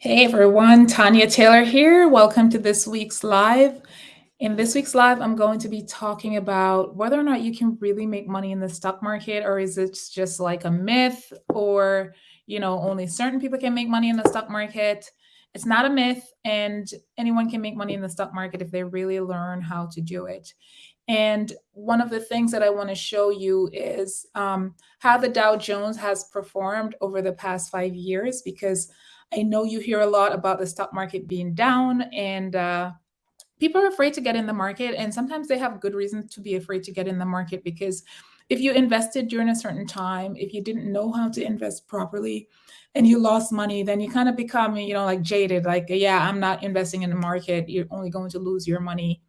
Hey everyone, Tanya Taylor here. Welcome to this week's live. In this week's live, I'm going to be talking about whether or not you can really make money in the stock market or is it just like a myth or, you know, only certain people can make money in the stock market. It's not a myth and anyone can make money in the stock market if they really learn how to do it. And one of the things that I want to show you is um, how the Dow Jones has performed over the past five years because I know you hear a lot about the stock market being down and uh, people are afraid to get in the market. And sometimes they have good reasons to be afraid to get in the market because if you invested during a certain time, if you didn't know how to invest properly and you lost money, then you kind of become, you know, like jaded, like, yeah, I'm not investing in the market. You're only going to lose your money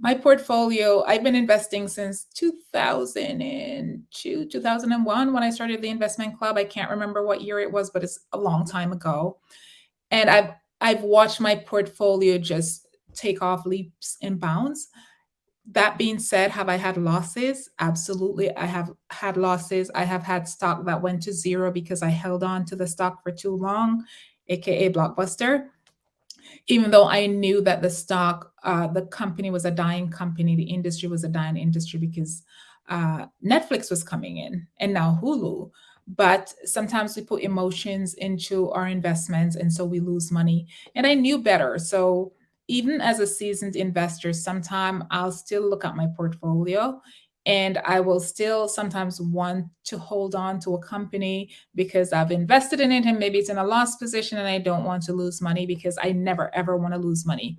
my portfolio, I've been investing since 2002, 2001 when I started the investment club. I can't remember what year it was, but it's a long time ago. And I've I've watched my portfolio just take off leaps and bounds. That being said, have I had losses? Absolutely. I have had losses. I have had stock that went to zero because I held on to the stock for too long, aka Blockbuster even though I knew that the stock, uh, the company was a dying company, the industry was a dying industry because uh, Netflix was coming in and now Hulu. But sometimes we put emotions into our investments and so we lose money. And I knew better. So even as a seasoned investor, sometime I'll still look at my portfolio and I will still sometimes want to hold on to a company because I've invested in it and maybe it's in a loss position and I don't want to lose money because I never ever want to lose money.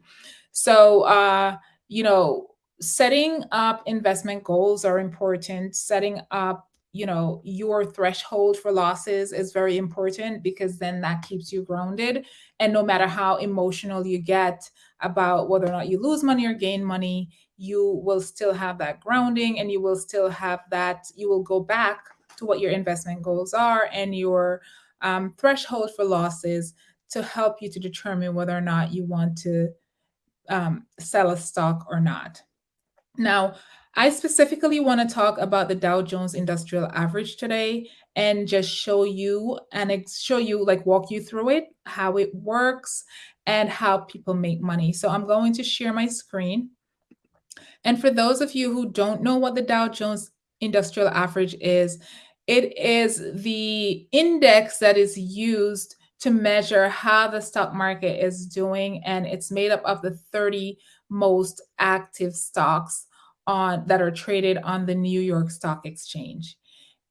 So, uh, you know, setting up investment goals are important. Setting up you know your threshold for losses is very important because then that keeps you grounded and no matter how emotional you get about whether or not you lose money or gain money you will still have that grounding and you will still have that, you will go back to what your investment goals are and your um, threshold for losses to help you to determine whether or not you want to um, sell a stock or not. Now, I specifically want to talk about the Dow Jones Industrial Average today and just show you and show you like walk you through it, how it works and how people make money. So I'm going to share my screen. And for those of you who don't know what the Dow Jones Industrial Average is, it is the index that is used to measure how the stock market is doing. And it's made up of the 30 most active stocks on that are traded on the New York Stock Exchange.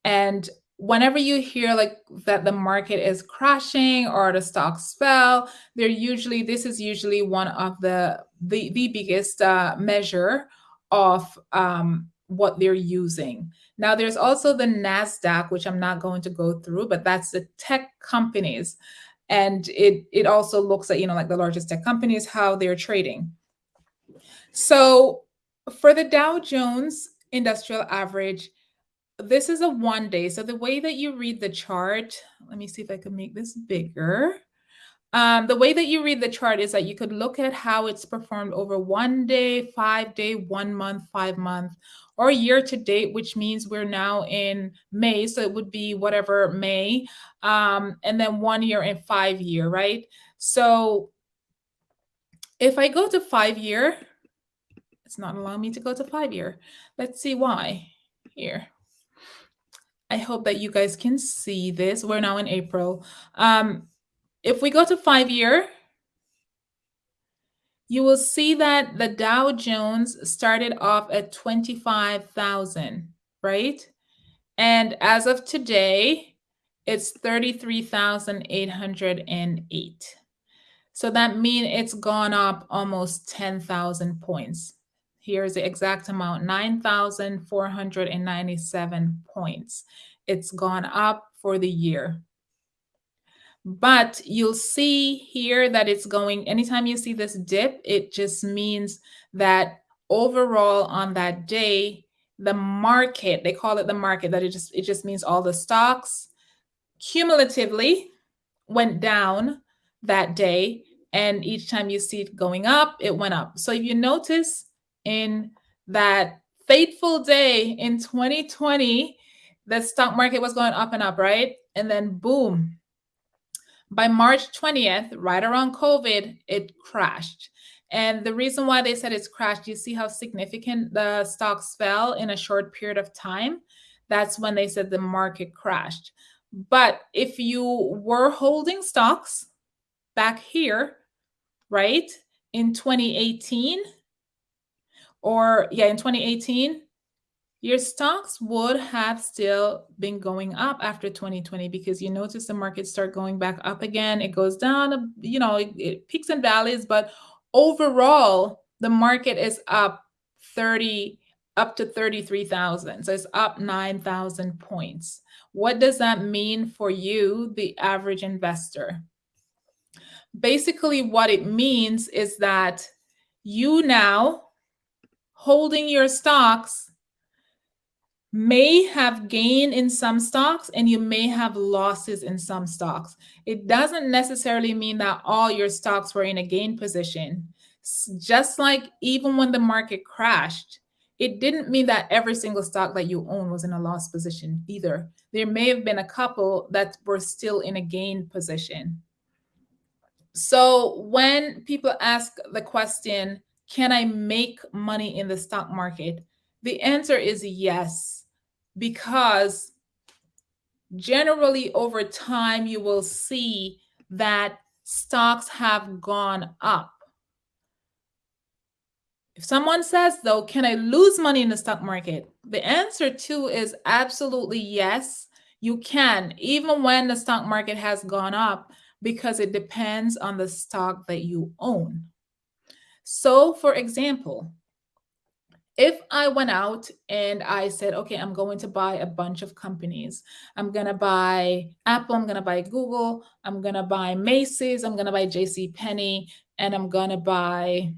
And whenever you hear like that the market is crashing or the stocks fell, they're usually this is usually one of the the, the biggest uh, measure of um, what they're using. Now, there's also the NASDAQ, which I'm not going to go through, but that's the tech companies. And it, it also looks at, you know, like the largest tech companies, how they're trading. So for the Dow Jones Industrial Average, this is a one day. So the way that you read the chart, let me see if I can make this bigger. Um, the way that you read the chart is that you could look at how it's performed over one day, five day, one month, five month, or year to date, which means we're now in May. So it would be whatever May, um, and then one year and five year, right? So if I go to five year, it's not allowing me to go to five year. Let's see why here. I hope that you guys can see this. We're now in April. Um, if we go to five year, you will see that the Dow Jones started off at 25,000, right? And as of today, it's 33,808. So that means it's gone up almost 10,000 points. Here's the exact amount, 9,497 points. It's gone up for the year. But you'll see here that it's going, anytime you see this dip, it just means that overall on that day, the market, they call it the market, that it just it just means all the stocks cumulatively went down that day. And each time you see it going up, it went up. So if you notice in that fateful day in 2020, the stock market was going up and up, right? And then boom, By March 20th, right around COVID, it crashed. And the reason why they said it's crashed, you see how significant the stocks fell in a short period of time? That's when they said the market crashed. But if you were holding stocks back here, right, in 2018, or yeah, in 2018, your stocks would have still been going up after 2020 because you notice the market start going back up again. It goes down, you know, it, it peaks and valleys, but overall, the market is up 30 up to 33,000. So it's up 9,000 points. What does that mean for you, the average investor? Basically, what it means is that you now holding your stocks may have gain in some stocks and you may have losses in some stocks. It doesn't necessarily mean that all your stocks were in a gain position. Just like even when the market crashed, it didn't mean that every single stock that you own was in a loss position either. There may have been a couple that were still in a gain position. So when people ask the question, can I make money in the stock market? The answer is yes, because generally over time, you will see that stocks have gone up. If someone says, though, can I lose money in the stock market? The answer too is absolutely yes, you can, even when the stock market has gone up, because it depends on the stock that you own. So, for example, if I went out and I said, okay, I'm going to buy a bunch of companies. I'm going to buy Apple, I'm going to buy Google, I'm going to buy Macy's, I'm going to buy JC Penney, and I'm going to buy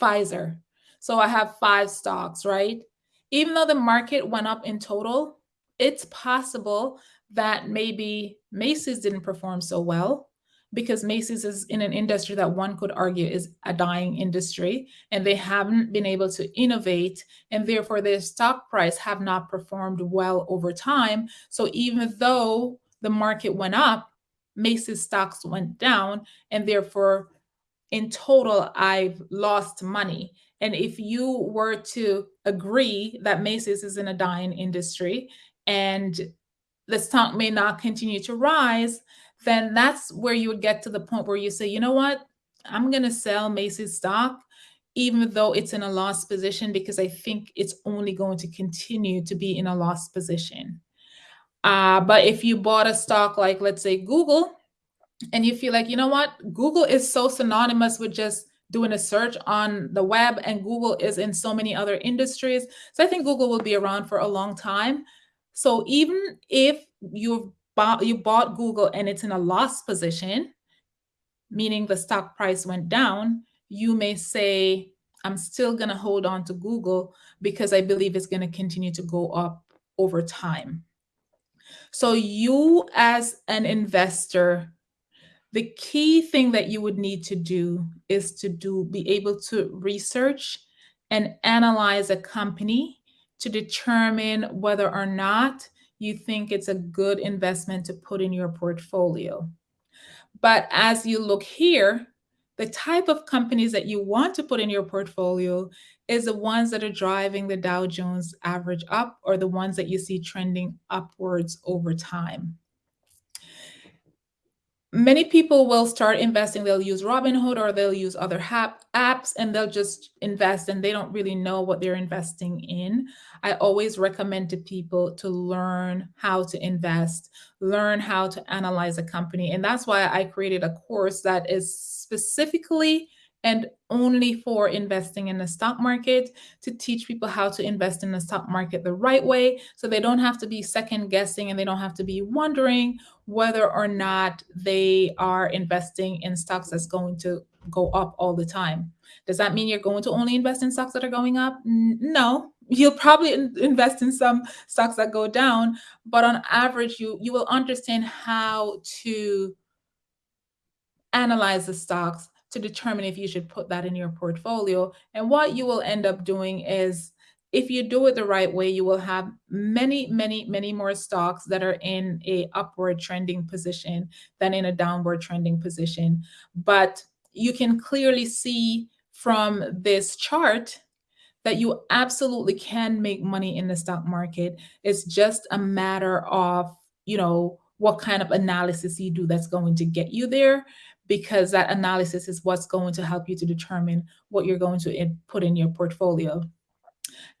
Pfizer. So I have five stocks, right? Even though the market went up in total, it's possible that maybe Macy's didn't perform so well because Macy's is in an industry that one could argue is a dying industry and they haven't been able to innovate and therefore their stock price have not performed well over time. So even though the market went up, Macy's stocks went down and therefore in total I've lost money. And if you were to agree that Macy's is in a dying industry and the stock may not continue to rise, then that's where you would get to the point where you say, you know what, I'm going to sell Macy's stock, even though it's in a loss position, because I think it's only going to continue to be in a loss position. Uh, but if you bought a stock like, let's say, Google, and you feel like, you know what, Google is so synonymous with just doing a search on the web, and Google is in so many other industries. So I think Google will be around for a long time. So even if you've bought, you bought Google and it's in a loss position, meaning the stock price went down, you may say, I'm still going to hold on to Google because I believe it's going to continue to go up over time. So you as an investor, the key thing that you would need to do is to do be able to research and analyze a company to determine whether or not you think it's a good investment to put in your portfolio. But as you look here, the type of companies that you want to put in your portfolio is the ones that are driving the Dow Jones average up or the ones that you see trending upwards over time many people will start investing. They'll use Robinhood or they'll use other apps and they'll just invest and they don't really know what they're investing in. I always recommend to people to learn how to invest, learn how to analyze a company. And that's why I created a course that is specifically and only for investing in the stock market to teach people how to invest in the stock market the right way so they don't have to be second guessing and they don't have to be wondering whether or not they are investing in stocks that's going to go up all the time. Does that mean you're going to only invest in stocks that are going up? No, you'll probably invest in some stocks that go down, but on average, you you will understand how to analyze the stocks to determine if you should put that in your portfolio. And what you will end up doing is if you do it the right way, you will have many, many, many more stocks that are in a upward trending position than in a downward trending position. But you can clearly see from this chart that you absolutely can make money in the stock market. It's just a matter of, you know, what kind of analysis you do that's going to get you there because that analysis is what's going to help you to determine what you're going to put in your portfolio.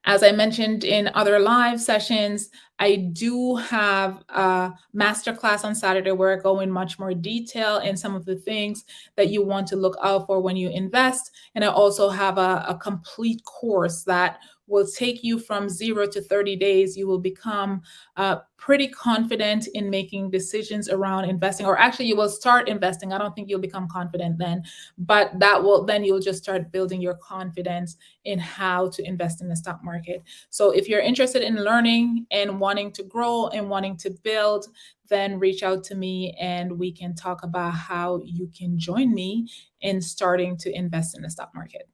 As I mentioned in other live sessions, I do have a masterclass on Saturday where I go in much more detail in some of the things that you want to look out for when you invest. And I also have a, a complete course that will take you from zero to 30 days. You will become uh, pretty confident in making decisions around investing, or actually, you will start investing. I don't think you'll become confident then, but that will then you'll just start building your confidence in how to invest in the stock market. So, if you're interested in learning and wanting to grow and wanting to build, then reach out to me and we can talk about how you can join me in starting to invest in the stock market.